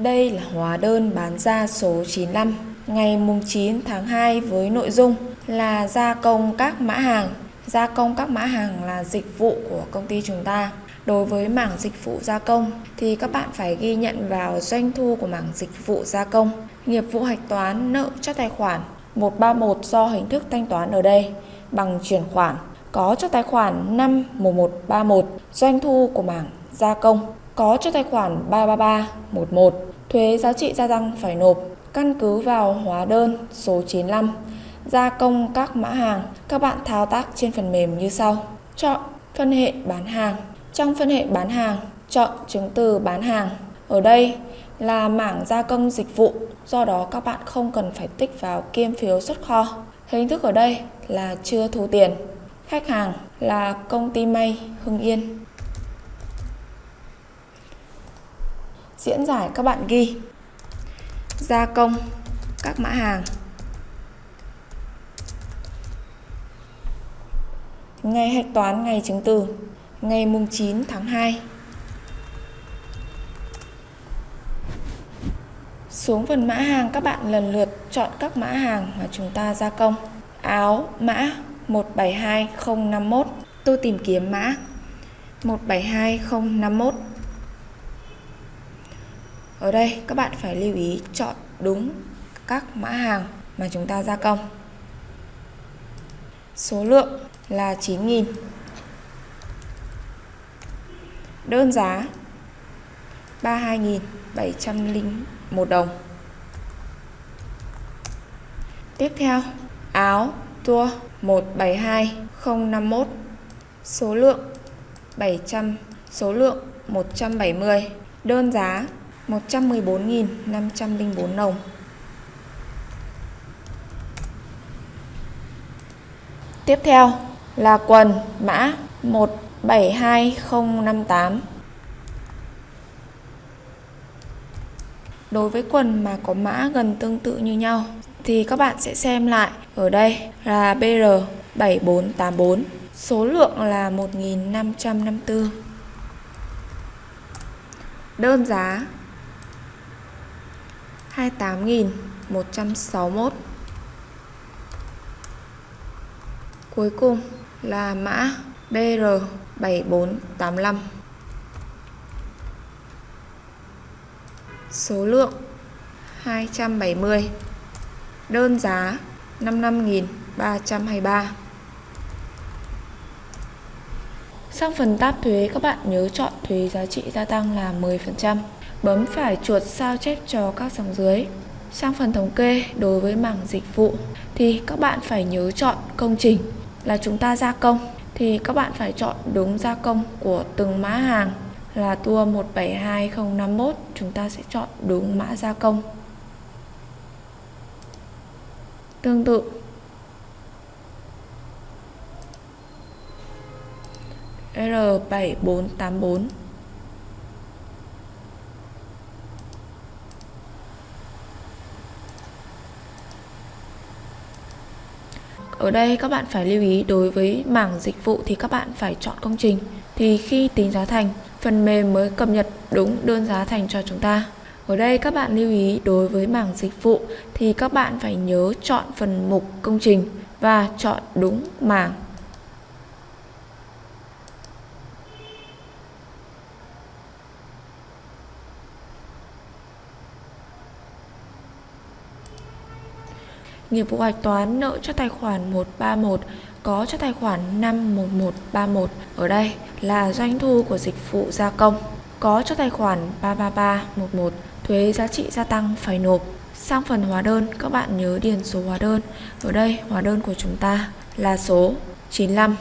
Đây là hóa đơn bán ra số 95 ngày mùng 9 tháng 2 với nội dung là gia công các mã hàng. Gia công các mã hàng là dịch vụ của công ty chúng ta. Đối với mảng dịch vụ gia công thì các bạn phải ghi nhận vào doanh thu của mảng dịch vụ gia công. Nghiệp vụ hạch toán, nợ cho tài khoản 131 do hình thức thanh toán ở đây bằng chuyển khoản có cho tài khoản 51131 doanh thu của mảng gia công có cho tài khoản 33311 thuế giá trị gia tăng phải nộp. Căn cứ vào hóa đơn số 95 gia công các mã hàng, các bạn thao tác trên phần mềm như sau. Chọn phân hệ bán hàng. Trong phân hệ bán hàng, chọn chứng từ bán hàng. Ở đây là mảng gia công dịch vụ, do đó các bạn không cần phải tích vào kiêm phiếu xuất kho. Hình thức ở đây là chưa thu tiền. Khách hàng là công ty may, hưng yên. Diễn giải các bạn ghi. Gia công, các mã hàng. Ngày hạch toán ngày chứng từ, ngày mùng 9 tháng 2 xuống phần mã hàng các bạn lần lượt chọn các mã hàng mà chúng ta gia công. Áo, mã 172051 tôi tìm kiếm mã 172051 ở đây các bạn phải lưu ý chọn đúng các mã hàng mà chúng ta gia công. Số lượng là 9.000. Đơn giá 32.701 đồng. Tiếp theo, áo tua 172051 số lượng 700 số lượng 170 đơn giá 114.504 đồng. Tiếp theo là quần mã 172058. Đối với quần mà có mã gần tương tự như nhau thì các bạn sẽ xem lại ở đây là BR7484, số lượng là 1554. Đơn giá 28.161 Cuối cùng là mã BR7485 Số lượng 270 Đơn giá 55.323 Sang phần tab thuế, các bạn nhớ chọn thuế giá trị gia tăng là 10% Bấm phải chuột sao chép cho các dòng dưới. Sang phần thống kê đối với mảng dịch vụ thì các bạn phải nhớ chọn công trình là chúng ta gia công thì các bạn phải chọn đúng gia công của từng mã hàng là tour 172051 chúng ta sẽ chọn đúng mã gia công. Tương tự R7484 Ở đây các bạn phải lưu ý đối với mảng dịch vụ thì các bạn phải chọn công trình. Thì khi tính giá thành, phần mềm mới cập nhật đúng đơn giá thành cho chúng ta. Ở đây các bạn lưu ý đối với mảng dịch vụ thì các bạn phải nhớ chọn phần mục công trình và chọn đúng mảng nghiệp vụ hạch toán nợ cho tài khoản 131 có cho tài khoản 51131 ở đây là doanh thu của dịch vụ gia công, có cho tài khoản 33311 thuế giá trị gia tăng phải nộp. Sang phần hóa đơn, các bạn nhớ điền số hóa đơn. Ở đây, hóa đơn của chúng ta là số 95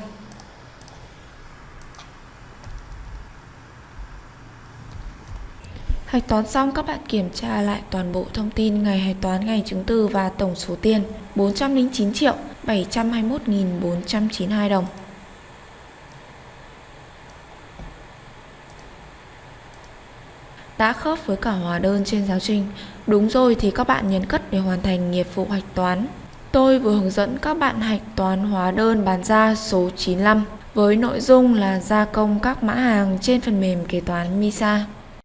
Hạch toán xong, các bạn kiểm tra lại toàn bộ thông tin ngày hạch toán ngày chứng từ và tổng số tiền 409 triệu 721.492 đồng. Đã khớp với cả hóa đơn trên giáo trình. Đúng rồi thì các bạn nhấn cất để hoàn thành nghiệp vụ hạch toán. Tôi vừa hướng dẫn các bạn hạch toán hóa đơn bán ra số 95 với nội dung là gia công các mã hàng trên phần mềm kế toán MISA.